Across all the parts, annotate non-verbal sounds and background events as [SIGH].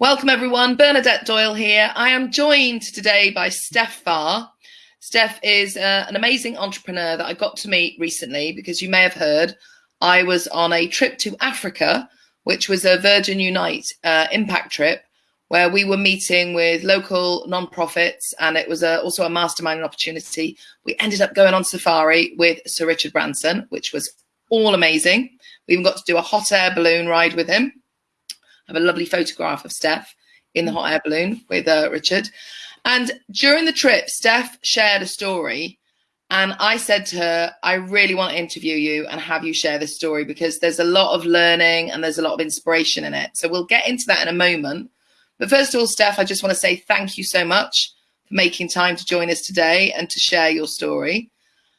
Welcome everyone, Bernadette Doyle here. I am joined today by Steph Farr. Steph is uh, an amazing entrepreneur that I got to meet recently because you may have heard I was on a trip to Africa, which was a Virgin Unite uh, impact trip where we were meeting with local non-profits and it was a, also a mastermind opportunity. We ended up going on safari with Sir Richard Branson, which was all amazing. We even got to do a hot air balloon ride with him have a lovely photograph of Steph in the hot air balloon with uh, Richard. And during the trip, Steph shared a story. And I said to her, I really want to interview you and have you share this story because there's a lot of learning and there's a lot of inspiration in it. So we'll get into that in a moment. But first of all, Steph, I just want to say thank you so much for making time to join us today and to share your story.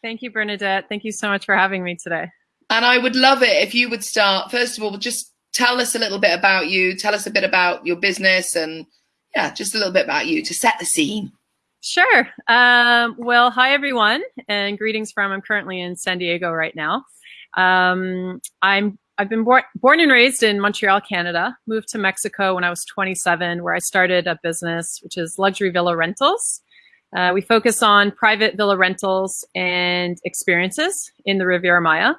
Thank you, Bernadette. Thank you so much for having me today. And I would love it if you would start, first of all, just tell us a little bit about you. Tell us a bit about your business and yeah, just a little bit about you to set the scene. Sure. Um, well, hi everyone, and greetings from. I'm currently in San Diego right now. Um, I'm I've been born born and raised in Montreal, Canada. Moved to Mexico when I was 27, where I started a business which is luxury villa rentals. Uh, we focus on private villa rentals and experiences in the Riviera Maya.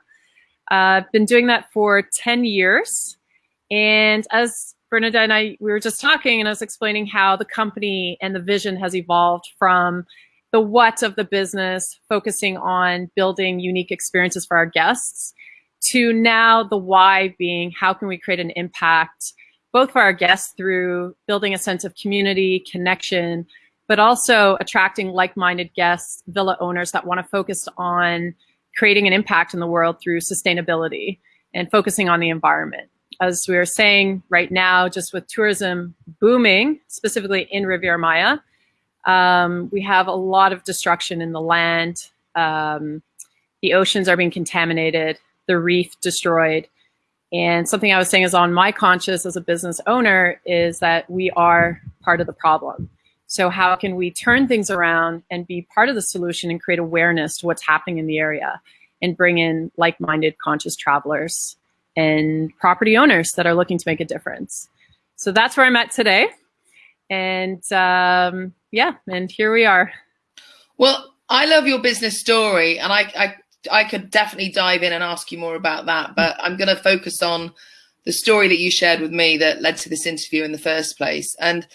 I've uh, been doing that for 10 years. And as Bernadette and I, we were just talking and I was explaining how the company and the vision has evolved from the what of the business, focusing on building unique experiences for our guests, to now the why being how can we create an impact both for our guests through building a sense of community, connection, but also attracting like-minded guests, villa owners that want to focus on creating an impact in the world through sustainability and focusing on the environment as we were saying right now, just with tourism booming, specifically in Riviera Maya, um, we have a lot of destruction in the land. Um, the oceans are being contaminated, the reef destroyed. And something I was saying is on my conscience as a business owner is that we are part of the problem. So how can we turn things around and be part of the solution and create awareness to what's happening in the area and bring in like-minded conscious travelers and property owners that are looking to make a difference. So that's where I'm at today. And um, yeah, and here we are. Well, I love your business story, and I, I, I could definitely dive in and ask you more about that. But I'm going to focus on the story that you shared with me that led to this interview in the first place. And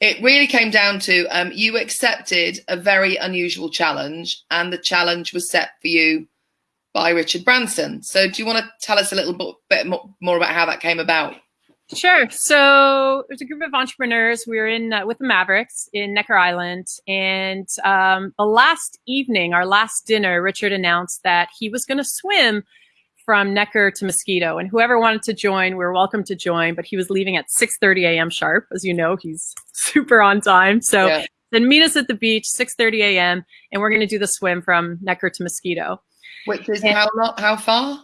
it really came down to um, you accepted a very unusual challenge, and the challenge was set for you by Richard Branson. So do you want to tell us a little bit more about how that came about? Sure. So there's a group of entrepreneurs. We were in uh, with the Mavericks in Necker Island, and um, the last evening, our last dinner, Richard announced that he was going to swim from Necker to Mosquito, and whoever wanted to join, we were welcome to join. But he was leaving at 6:30 a.m. sharp, as you know, he's [LAUGHS] super on time. So yeah. then meet us at the beach 6:30 a.m. and we're going to do the swim from Necker to Mosquito. Which is and, how long, how far?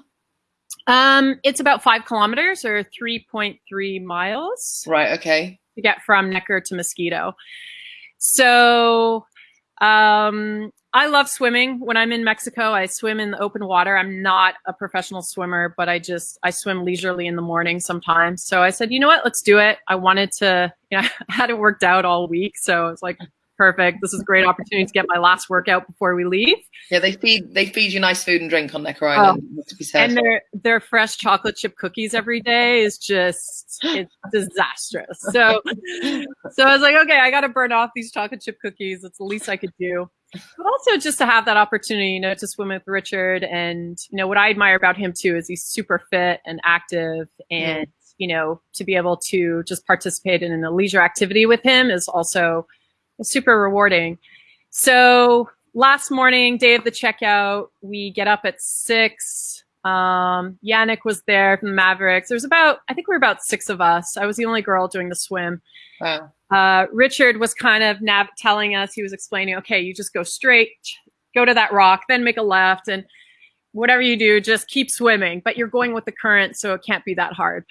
Um, it's about five kilometers or 3.3 miles. Right. Okay. To get from Necker to Mosquito. So, um, I love swimming. When I'm in Mexico, I swim in the open water. I'm not a professional swimmer, but I just, I swim leisurely in the morning sometimes. So I said, you know what, let's do it. I wanted to, you [LAUGHS] know, I hadn't worked out all week. So it's like, perfect. This is a great opportunity to get my last workout before we leave. Yeah, they feed they feed you nice food and drink on Necker Island. Oh, and their their fresh chocolate chip cookies every day is just it's disastrous. So [LAUGHS] so I was like, okay, I got to burn off these chocolate chip cookies. It's the least I could do. But also just to have that opportunity, you know, to swim with Richard, and you know what I admire about him too is he's super fit and active, and you know to be able to just participate in a leisure activity with him is also super rewarding. So last morning, day of the checkout, we get up at six. Um, Yannick was there from the Mavericks. There's about, I think we are about six of us. I was the only girl doing the swim. Wow. Uh, Richard was kind of nav telling us, he was explaining, okay, you just go straight, go to that rock, then make a left, and whatever you do, just keep swimming. But you're going with the current, so it can't be that hard.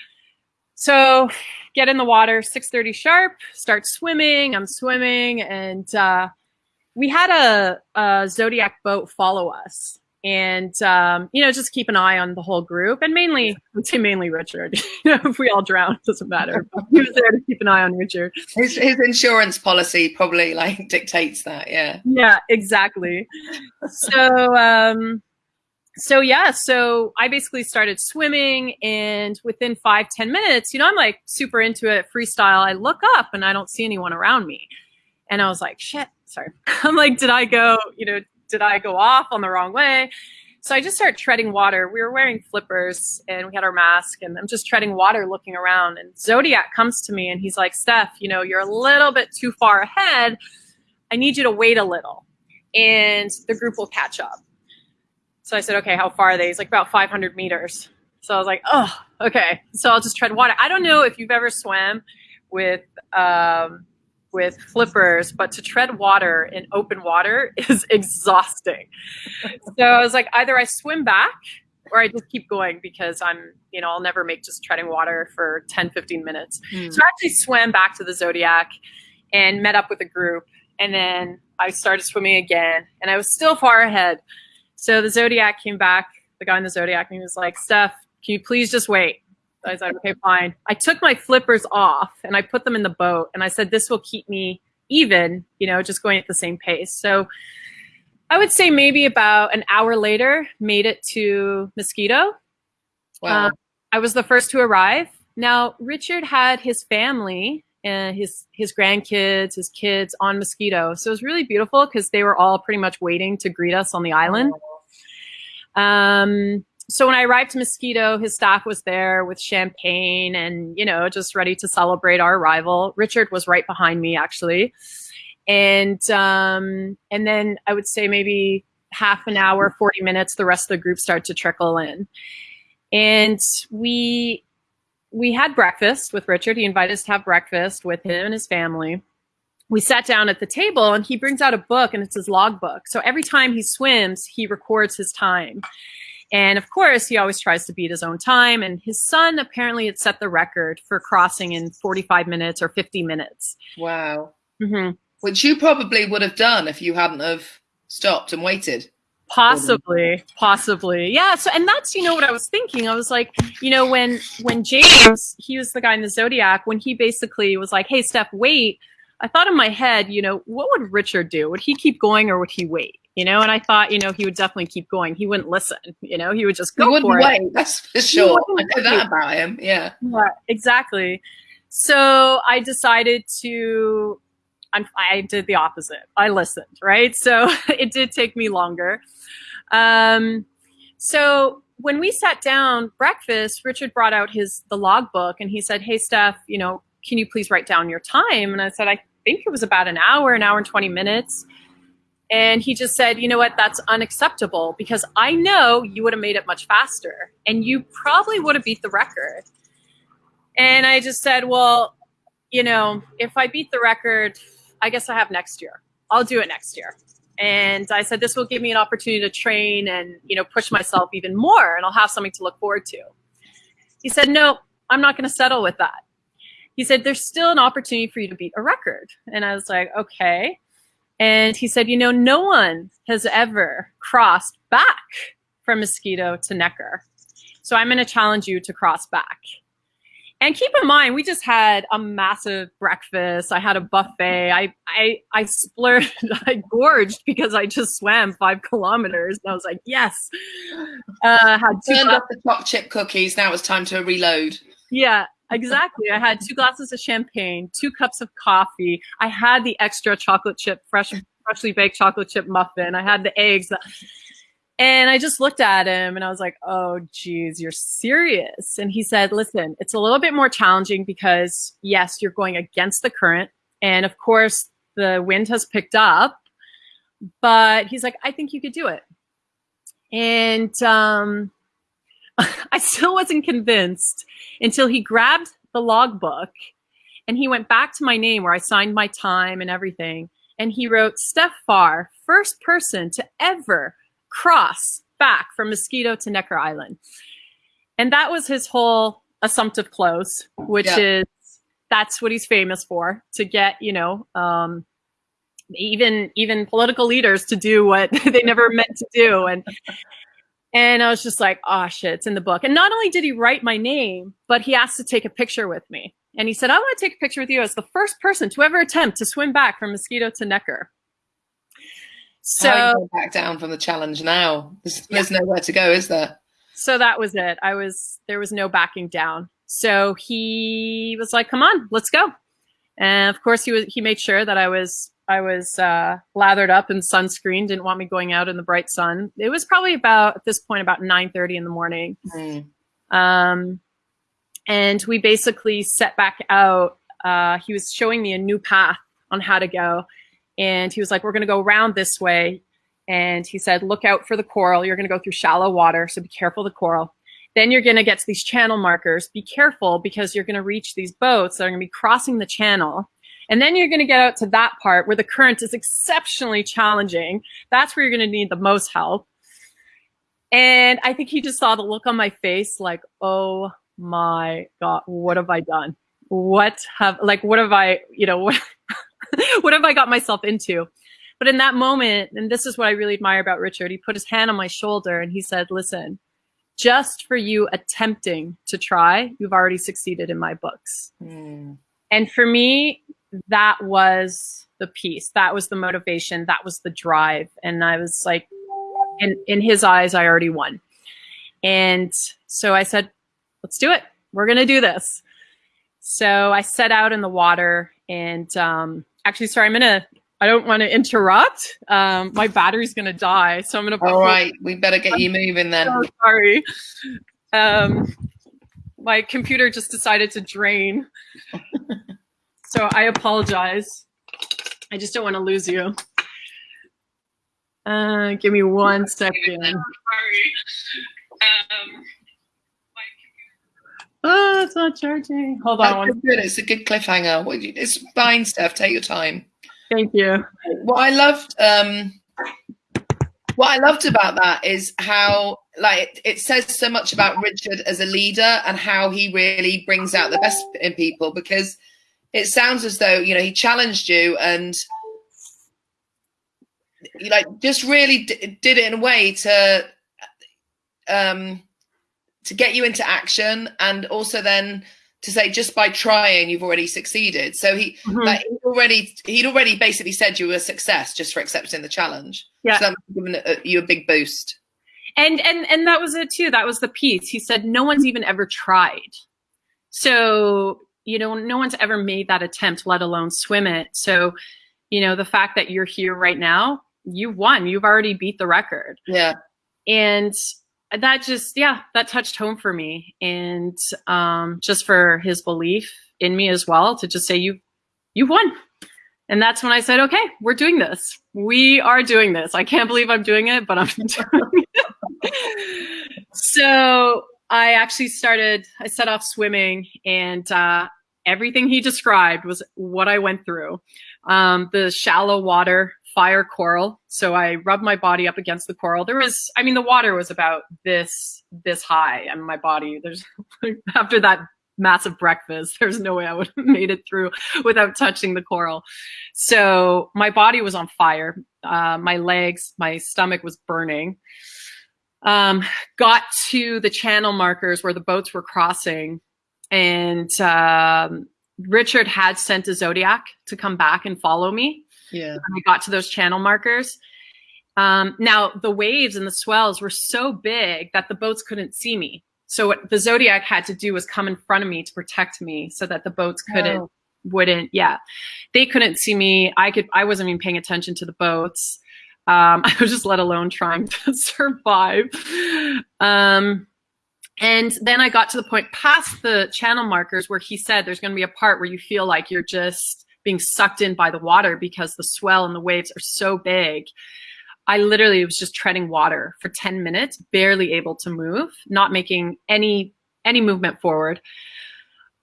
So get in the water, 6.30 sharp, start swimming. I'm swimming and uh, we had a, a, Zodiac boat follow us. and um, you know just keep an eye on the whole group and mainly [LAUGHS] mainly richard [LAUGHS] you know if we all drown it doesn't matter but [LAUGHS] he was there to keep an eye on richard his, his insurance policy probably like dictates that yeah yeah exactly so um so yeah so i basically started swimming and within five ten minutes you know i'm like super into it freestyle i look up and i don't see anyone around me and i was like shit sorry [LAUGHS] i'm like did i go you know did I go off on the wrong way? So I just start treading water. We were wearing flippers and we had our mask and I'm just treading water looking around and Zodiac comes to me and he's like, Steph, you know, you're a little bit too far ahead. I need you to wait a little and the group will catch up. So I said, okay, how far are they? He's like about 500 meters. So I was like, oh, okay. So I'll just tread water. I don't know if you've ever swam with um, with flippers, but to tread water in open water [LAUGHS] is exhausting. so I was like, either I swim back or I just keep going because I'm, you know, I'll never make just treading water for 10, 15 minutes. Mm. So I actually swam back to the Zodiac and met up with a group. And then I started swimming again and I was still far ahead. So the Zodiac came back, the guy in the Zodiac, and he was like, Steph, can you please just wait? I said, okay, fine. I took my flippers off and I put them in the boat and I said, this will keep me even, you know, just going at the same pace. So I would say maybe about an hour later, made it to Mosquito. Wow. Uh, I was the first to arrive. Now, Richard had his family and his his grandkids, his kids on Mosquito. So it was really beautiful because they were all pretty much waiting to greet us on the island. Um, so when I arrived to Mosquito, his staff was there with champagne and, you know, just ready to celebrate our arrival. Richard was right behind me, actually. And, um, and then I would say maybe half an hour, 40 minutes, the rest of the group started to trickle in. And we, we had breakfast with Richard. He invited us to have breakfast with him and his family. We sat down at the table and he brings out a book and it's his logbook. So every time he swims, he records his time. And of course, he always tries to beat his own time. And his son apparently had set the record for crossing in 45 minutes or 50 minutes. Wow. Mm-hmm. Which you probably would have done if you hadn't have stopped and waited. Possibly, possibly. Yeah. So, and that's, you know, what I was thinking. I was like, you know, when, when James, he was the guy in the Zodiac, when he basically was like, Hey, Steph, wait. I thought in my head, you know, what would Richard do? Would he keep going or would he wait? you know, and I thought, you know, he would definitely keep going. He wouldn't listen, you know, he would just go he wouldn't for wait, it. That's for sure. I know that about him. Yeah. Yeah, exactly. So I decided to, I did the opposite. I listened, right? So [LAUGHS] it did take me longer. Um, so when we sat down breakfast, Richard brought out his the logbook and he said, "Hey, Steph, you know, can you please write down your time?" And I said, "I think it was about an hour, an hour and twenty minutes." And he just said, you know what, that's unacceptable because I know you would have made it much faster and you probably would have beat the record. And I just said, well, you know, if I beat the record, I guess I have next year. I'll do it next year. And I said, this will give me an opportunity to train and, you know, push myself even more and I'll have something to look forward to. He said, no, I'm not going to settle with that. He said, there's still an opportunity for you to beat a record. And I was like, okay. And he said, you know, no one has ever crossed back from Mosquito to Necker. So I'm going to challenge you to cross back. And keep in mind, we just had a massive breakfast. I had a buffet. I I I splurged, [LAUGHS] I gorged because I just swam five kilometers. And I was like, yes. Uh, had two Turned up the top chip cookies. Now it's time to reload. Yeah, Exactly. I had two glasses of champagne, two cups of coffee. I had the extra chocolate chip, fresh, freshly baked chocolate chip muffin. I had the eggs. And I just looked at him and I was like, oh, geez, you're serious. And he said, listen, it's a little bit more challenging because, yes, you're going against the current. And of course, the wind has picked up. But he's like, I think you could do it. And um, [LAUGHS] I still wasn't convinced until he grabbed the logbook and he went back to my name where I signed my time and everything. And he wrote Steph Farr, first person to ever cross back from Mosquito to Necker Island. And that was his whole assumptive close, which yeah. is that's what he's famous for to get, you know, um, even even political leaders to do what [LAUGHS] they never meant to do and and I was just like, oh shit, it's in the book. And not only did he write my name, but he asked to take a picture with me. And he said, I want to take a picture with you as the first person to ever attempt to swim back from Mosquito to Necker. So back down from the challenge now. There's, yeah. there's nowhere to go, is there? So that was it. I was there was no backing down. So he was like, "Come on, let's go." And of course, he was he made sure that I was I was uh, lathered up in sunscreen. Didn't want me going out in the bright sun. It was probably about at this point about nine thirty in the morning. Mm. Um, and we basically set back out. Uh, he was showing me a new path on how to go, and he was like, "We're going to go around this way." And he said, "Look out for the coral. You're going to go through shallow water, so be careful of the coral." Then you're going to get to these channel markers. Be careful because you're going to reach these boats that are going to be crossing the channel and then you're going to get out to that part where the current is exceptionally challenging. That's where you're going to need the most help. And I think he just saw the look on my face like, oh my God, what have I done? What have, like, what have I, you know, [LAUGHS] what, what have I got myself into? But in that moment, and this is what I really admire about Richard, he put his hand on my shoulder and he said, listen, just for you attempting to try, you've already succeeded in my books. Mm. And for me, that was the piece. That was the motivation. That was the drive. And I was like, in, in his eyes, I already won. And so I said, let's do it. We're going to do this. So I set out in the water and um, actually, sorry, I'm going to, I don't want to interrupt. Um, my battery's going to die. So I'm going to. All right. We better get you moving then. So [LAUGHS] sorry. Um, my computer just decided to drain. [LAUGHS] So I apologize. I just don't want to lose you. Uh, give me one second. Sorry. Um, oh, it's not charging. Hold on. That's good. It's a good cliffhanger. It's fine, Steph. Take your time. Thank you. What I loved, um, what I loved about that is how, like, it says so much about Richard as a leader and how he really brings out the best in people because it sounds as though you know he challenged you and you like just really did it in a way to um to get you into action and also then to say just by trying you've already succeeded. So he mm -hmm. like he'd already he'd already basically said you were a success just for accepting the challenge. Yeah. So that given you a big boost. And and and that was it too. That was the piece. He said no one's even ever tried. So you know, no one's ever made that attempt, let alone swim it. So, you know, the fact that you're here right now, you've won. You've already beat the record. Yeah. And that just, yeah, that touched home for me. And um, just for his belief in me as well to just say, you, you've won. And that's when I said, okay, we're doing this. We are doing this. I can't believe I'm doing it, but I'm [LAUGHS] doing it. so I actually started, I set off swimming and uh, everything he described was what I went through. Um, the shallow water, fire coral. So I rubbed my body up against the coral. There was, I mean, the water was about this, this high and my body, there's, [LAUGHS] after that massive breakfast, there's no way I would have [LAUGHS] made it through without touching the coral. So my body was on fire. Uh, my legs, my stomach was burning. Um, got to the channel markers where the boats were crossing and um, Richard had sent a Zodiac to come back and follow me. Yeah. When I got to those channel markers. Um, now the waves and the swells were so big that the boats couldn't see me. So what the Zodiac had to do was come in front of me to protect me so that the boats couldn't, oh. wouldn't, yeah. They couldn't see me. I could, I wasn't even paying attention to the boats. Um, [LAUGHS] I was just let alone trying [LAUGHS] to survive. Um, and then I got to the point past the channel markers where he said there's going to be a part where you feel like you're just being sucked in by the water because the swell and the waves are so big. I literally was just treading water for 10 minutes, barely able to move, not making any any movement forward.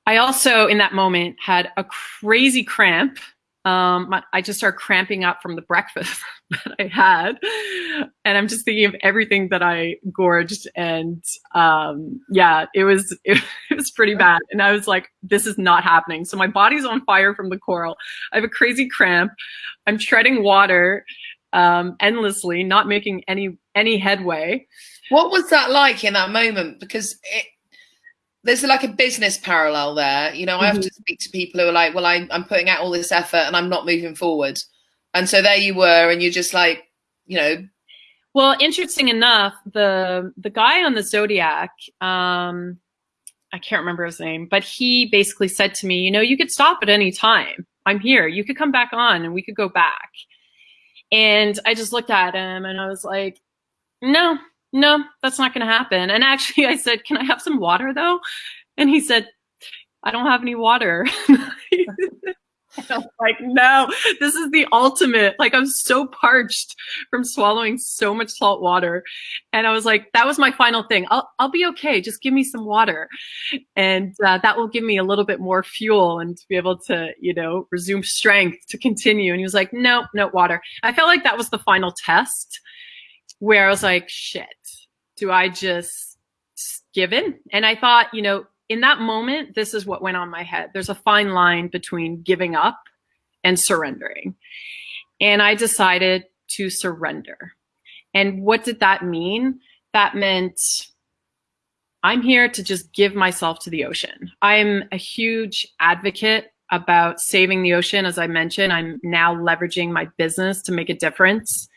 I also, in that moment, had a crazy cramp um, I just started cramping up from the breakfast [LAUGHS] that I had. And I'm just thinking of everything that I gorged. And um, yeah, it was, it, [LAUGHS] it was pretty bad. And I was like, this is not happening. So my body's on fire from the coral. I have a crazy cramp. I'm treading water um, endlessly, not making any, any headway. What was that like in that moment? Because it, there's like a business parallel there. You know, I have mm-hmm. to speak to people who are like, well, I, I'm putting out all this effort and I'm not moving forward. And so there you were, and you're just like, you know. Well, interesting enough, the the guy on the Zodiac, um, I can't remember his name, but he basically said to me, you know, you could stop at any time. I'm here. You could come back on and we could go back. And I just looked at him and I was like, no, no, that's not going to happen. And actually, I said, can I have some water though? And he said, I don't have any water. [LAUGHS] I'm like, no, this is the ultimate. Like, I'm so parched from swallowing so much salt water. And I was like, that was my final thing. I'll, I'll be okay. Just give me some water. And uh, that will give me a little bit more fuel and to be able to, you know, resume strength to continue. And he was like, no, no water. I felt like that was the final test where I was like, shit, do I just give in? And I thought, you know, in that moment, this is what went on my head. There's a fine line between giving up and surrendering. And I decided to surrender. And what did that mean? That meant I'm here to just give myself to the ocean. I'm a huge advocate about saving the ocean. As I mentioned, I'm now leveraging my business to make a difference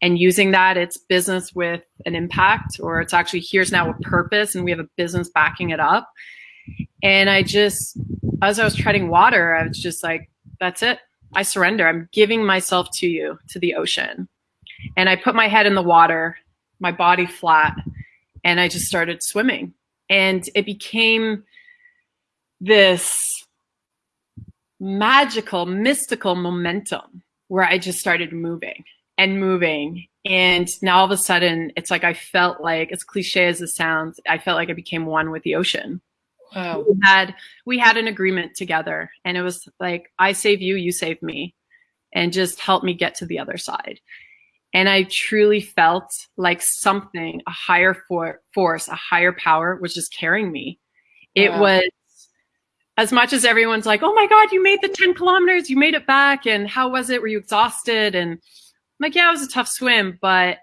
and using that it's business with an impact or it's actually here's now a purpose and we have a business backing it up. And i just as i was treading water i was just like that's it. I surrender. I'm giving myself to you to the ocean. And i put my head in the water my body flat and i just started swimming. And it became this magical mystical momentum where i just started moving and moving. And now all of a sudden, it's like I felt like, as cliche as it sounds, I felt like I became one with the ocean. Wow. We had we had an agreement together, and it was like I save you, you save me, and just help me get to the other side. And I truly felt like something, a higher for force, a higher power, was just carrying me. It wow. was as much as everyone's like, "Oh my God, you made the ten kilometers, you made it back," and how was it? Were you exhausted? And like, yeah, it was a tough swim, but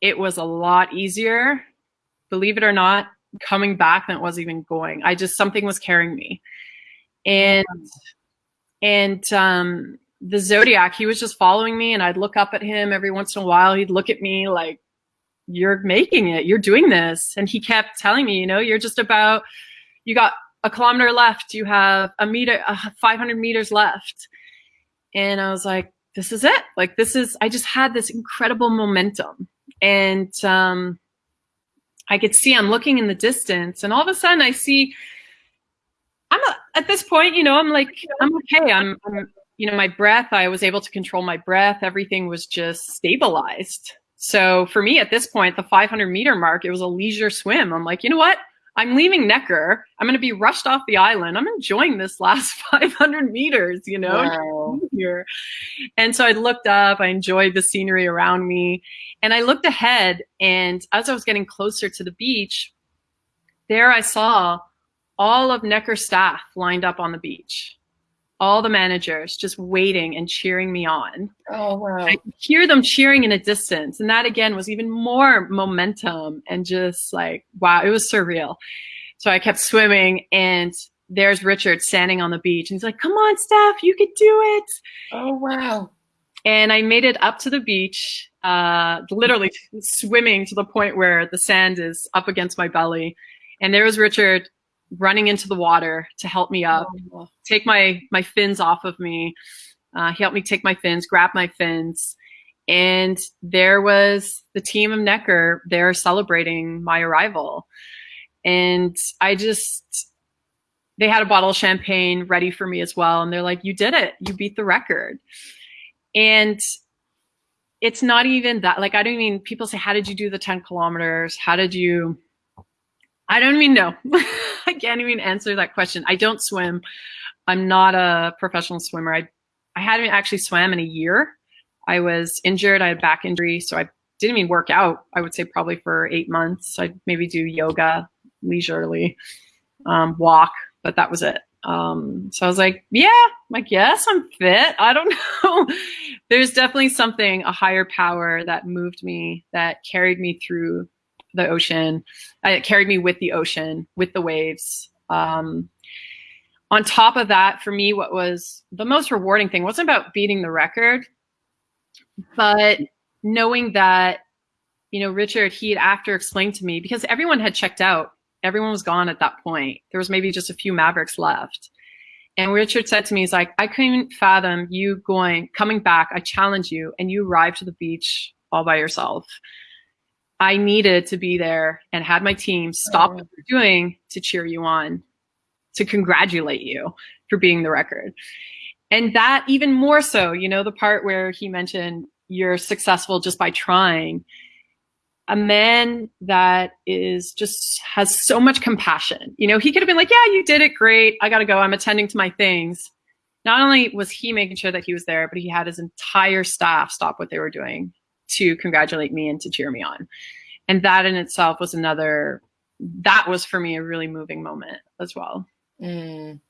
it was a lot easier, believe it or not, coming back than it was even going. I just, something was carrying me. And, and, um, the Zodiac, he was just following me and I'd look up at him every once in a while. He'd look at me like, you're making it, you're doing this. And he kept telling me, you know, you're just about, you got a kilometer left, you have a meter, uh, 500 meters left. And I was like, this is it. Like this is, I just had this incredible momentum and, um, I could see I'm looking in the distance and all of a sudden I see, I'm a, at this point, you know, I'm like, I'm okay. I'm, I'm, you know, my breath, I was able to control my breath. Everything was just stabilized. So for me at this point, the 500 meter mark, it was a leisure swim. I'm like, you know what? I'm leaving Necker. I'm going to be rushed off the island. I'm enjoying this last [LAUGHS] 500 meters, you know, wow. here. And so I looked up, I enjoyed the scenery around me. And I looked ahead and as I was getting closer to the beach, there I saw all of Necker staff lined up on the beach all the managers just waiting and cheering me on. Oh, wow. I hear them cheering in a distance. And that again was even more momentum and just like, wow, it was surreal. So I kept swimming and there's Richard standing on the beach and he's like, come on, Steph, you could do it. Oh, wow. And I made it up to the beach, uh, literally swimming to the point where the sand is up against my belly. And there was Richard running into the water to help me up, oh. take my my fins off of me. Uh, he helped me take my fins, grab my fins, and there was the team of Necker there celebrating my arrival. And I just, they had a bottle of champagne ready for me as well. And they're like, you did it. You beat the record. And it's not even that, like, I don't mean, people say, how did you do the 10 kilometers? How did you, I don't even know. [LAUGHS] I can't even answer that question. I don't swim. I'm not a professional swimmer. I I hadn't actually swam in a year. I was injured. I had back injury, so I didn't even work out. I would say probably for eight months. I'd maybe do yoga leisurely, um, walk, but that was it. Um, so I was like, yeah, I guess I'm fit. I don't [LAUGHS] know. There's definitely something, a higher power that moved me, that carried me through the ocean. Uh, it carried me with the ocean, with the waves. Um, on top of that, for me, what was the most rewarding thing wasn't about beating the record, but knowing that, you know, Richard, he had after explained to me because everyone had checked out everyone was gone at that point. There was maybe just a few Mavericks left. And Richard said to me, he's like, I couldn't fathom you going, coming back. I challenge you and you arrived to the beach all by yourself. I needed to be there and had my team stop oh. what they're doing to cheer you on, to congratulate you for being the record. And that even more so, you know, the part where he mentioned you're successful just by trying a man that is just has so much compassion. You know, he could have been like, yeah, you did it great. I got to go. I'm attending to my things. Not only was he making sure that he was there, but he had his entire staff stop what they were doing to congratulate me and to cheer me on. And that in itself was another, that was for me a really moving moment as well. Mm.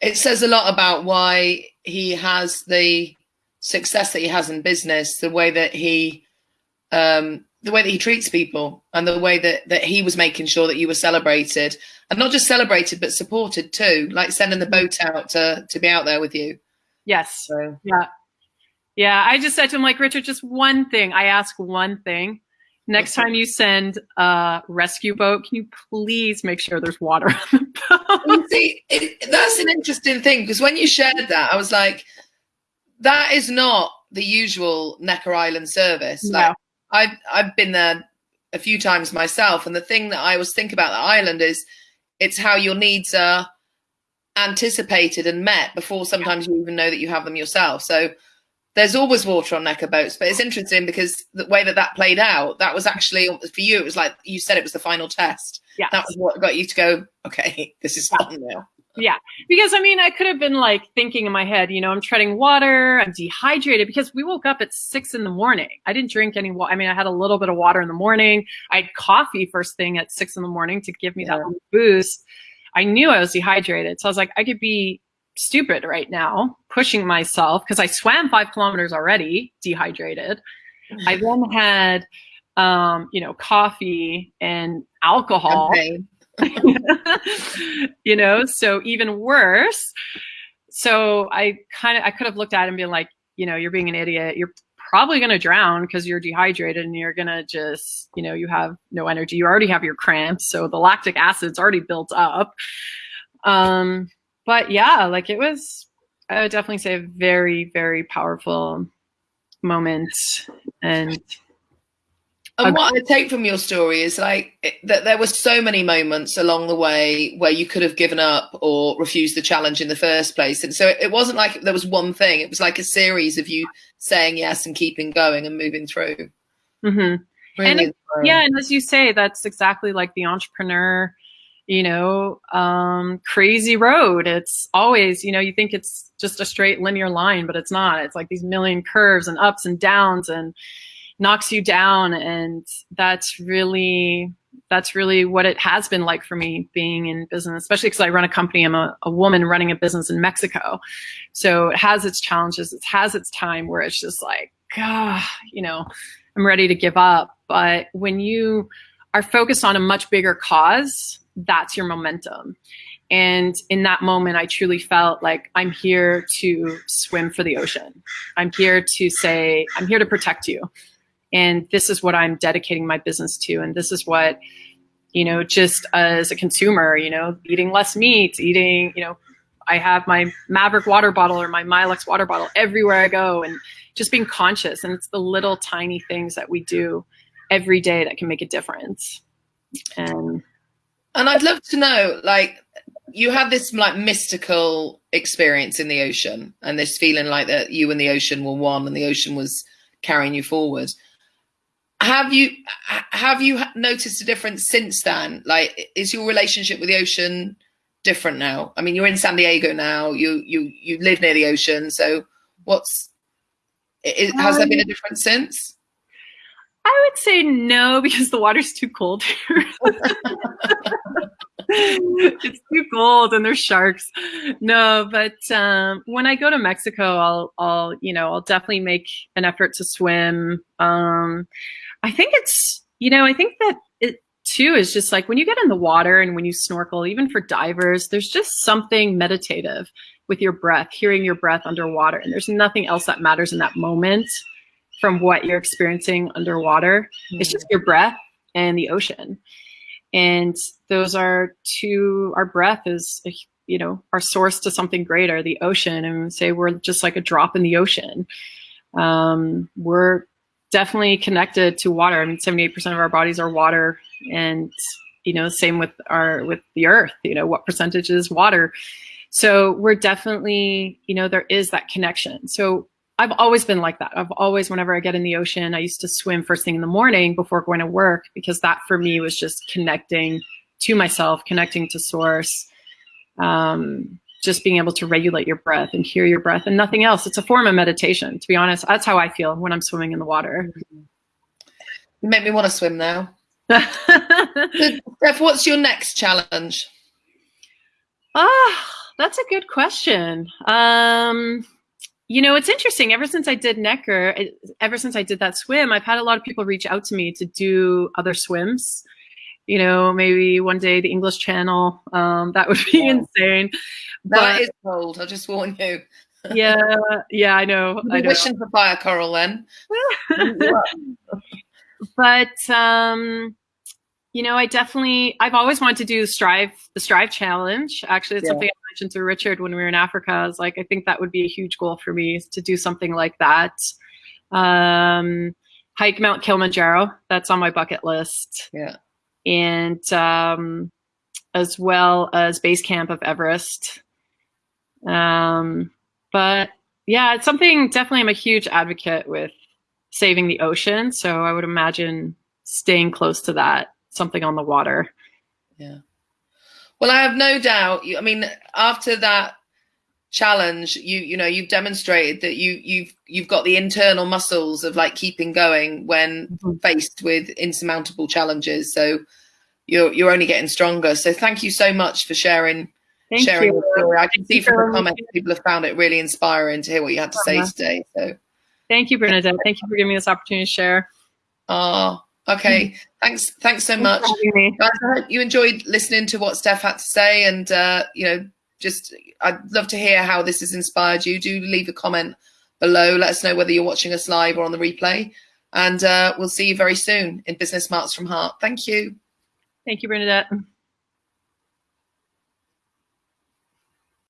It says a lot about why he has the success that he has in business, the way that he um, the way that he treats people and the way that, that he was making sure that you were celebrated and not just celebrated, but supported too, like sending the boat out to, to be out there with you. Yes. So. Yeah. Yeah. I just said to him, like, Richard, just one thing. I ask one thing. Next time you send a rescue boat, can you please make sure there's water on the [LAUGHS] boat? See, it, that's an interesting thing because when you shared that, I was like, that is not the usual Necker Island service. No. Like, I've I've been there a few times myself, and the thing that I always think about the island is it's how your needs are anticipated and met before sometimes you even know that you have them yourself. So there's always water on Necker boats, but it's interesting because the way that that played out, that was actually for you. It was like you said, it was the final test. Yeah, that was what got you to go. Okay, [LAUGHS] this is fun now. Yeah, because I mean, I could have been like thinking in my head, you know, I'm treading water, I'm dehydrated because we woke up at six in the morning. I didn't drink any water. I mean, I had a little bit of water in the morning. I had coffee first thing at six in the morning to give me yeah. that boost. I knew I was dehydrated. So I was like, I could be stupid right now, pushing myself because I swam five kilometers already, dehydrated. I then had, um, you know, coffee and alcohol. Okay. [LAUGHS] you know, so even worse. So I kind of, I could have looked at him and been like, you know, you're being an idiot. You're probably going to drown because you're dehydrated and you're going to just, you know, you have no energy. You already have your cramps. So the lactic acid's already built up. Um, but yeah, like it was, I would definitely say a very, very powerful moment. And and what I take from your story is like that there were so many moments along the way where you could have given up or refused the challenge in the first place. And so it wasn't like there was one thing, it was like a series of you saying yes and keeping going and moving through. Mm-hmm. Really and yeah, and as you say, that's exactly like the entrepreneur, you know, um, crazy road. It's always, you know, you think it's just a straight linear line, but it's not. It's like these million curves and ups and downs and knocks you down and that's really that's really what it has been like for me being in business especially because i run a company i'm a, a, woman running a business in mexico so it has its challenges it has its time where it's just like ah, you know i'm ready to give up but when you are focused on a much bigger cause that's your momentum and in that moment, I truly felt like I'm here to swim for the ocean. I'm here to say, I'm here to protect you and this is what I'm dedicating my business to. And this is what, you know, just as a consumer, you know, eating less meat, eating, you know, I have my Maverick water bottle or my Milex water bottle everywhere I go and just being conscious. And it's the little tiny things that we do every day that can make a difference. And and I'd love to know, like, you had this like mystical experience in the ocean and this feeling like that you and the ocean were one and the ocean was carrying you forward have you have you noticed a difference since then like is your relationship with the ocean different now? I mean, you're in San Diego now. You you you live near the ocean. So what's it, has there been a um, difference since? I would say no [LAUGHS] because the water's too cold here. [LAUGHS] it's too cold and there's sharks. No, but um, when I go to Mexico, I'll, I'll, you know, I'll definitely make an effort to swim. Um, I think it's, you know, I think that it too is just like when you get in the water and when you snorkel, even for divers, there's just something meditative with your breath, hearing your breath underwater. And there's nothing else that matters in that moment from what you're experiencing underwater. Mm. It's just your breath and the ocean. And those are two, our breath is, you know, our source to something greater, the ocean. And say we're just like a drop in the ocean. Um, we're definitely connected to water. I mean, 78% of our bodies are water. And, you know, same with our, with the earth, you know, what percentage is water? So we're definitely, you know, there is that connection. So I've always been like that. I've always, whenever I get in the ocean, I used to swim first thing in the morning before going to work because that for me was just connecting to myself, connecting to source, um, just being able to regulate your breath and hear your breath and nothing else. It's a form of meditation, to be honest. That's how I feel when I'm swimming in the water. You make me want to swim now. [LAUGHS] Steph, what's your next challenge? Ah, that's a good question. Um, you know, it's interesting. Ever since I did Necker, ever since I did that swim, I've had a lot of people reach out to me to do other swims. You know, maybe one day the English Channel. Um, that would be yeah. insane. That but, is cold. I'll just warn you. [LAUGHS] yeah, yeah, I know. I know. Wishing for fire coral then. [LAUGHS] but um, you know, I definitely, I've always wanted to do the Strive, the Strive Challenge. Actually, it's yeah. something mentioned to Richard when we were in Africa. I was like, I think that would be a huge goal for me to do something like that. Um, hike Mount Kilimanjaro. That's on my bucket list. Yeah. And um, as well as base camp of Everest. Um, but yeah, it's something definitely I'm a huge advocate with saving the ocean. So I would imagine staying close to that something on the water. Yeah. Well, I have no doubt. I mean, after that challenge, you you know you've demonstrated that you you've you've got the internal muscles of like keeping going when mm-hmm. faced with insurmountable challenges. So you're you're only getting stronger. So thank you so much for sharing thank sharing you. your story. I can see from the comments people have found it really inspiring to hear what you had to say uh-huh. today. So thank you, Bernadette. Thank you for giving me this opportunity to share. Oh, Okay, mm-hmm. thanks. Thanks so much, guys. I hope you enjoyed listening to what Steph had to say, and uh, you know, just I'd love to hear how this has inspired you. Do leave a comment below. Let us know whether you're watching us live or on the replay, and uh, we'll see you very soon in Business Smarts from Heart. Thank you. Thank you, Bernadette.